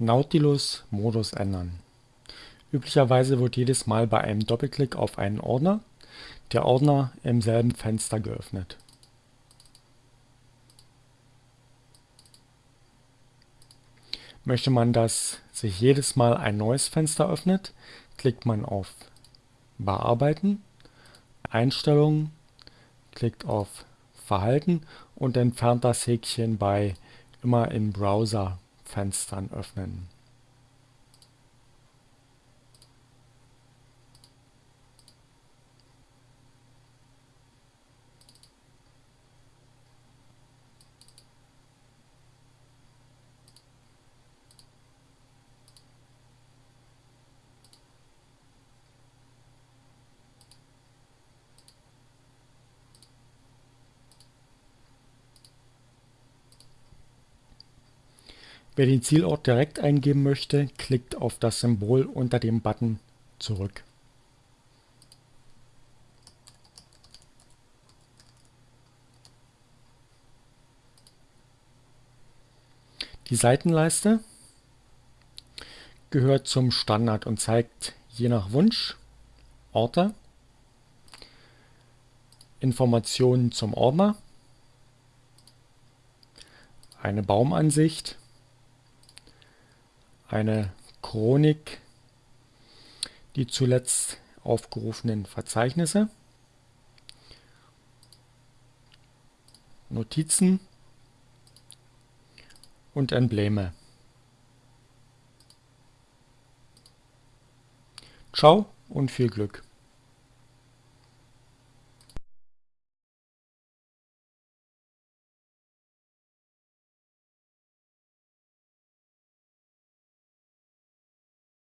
Nautilus-Modus ändern. Üblicherweise wird jedes Mal bei einem Doppelklick auf einen Ordner der Ordner im selben Fenster geöffnet. Möchte man, dass sich jedes Mal ein neues Fenster öffnet, klickt man auf Bearbeiten, Einstellungen, klickt auf Verhalten und entfernt das Häkchen bei Immer in Browser Fenstern öffnen. Wer den Zielort direkt eingeben möchte, klickt auf das Symbol unter dem Button Zurück. Die Seitenleiste gehört zum Standard und zeigt je nach Wunsch Orte, Informationen zum Ordner, eine Baumansicht eine Chronik die zuletzt aufgerufenen Verzeichnisse, Notizen und Embleme. Ciao und viel Glück!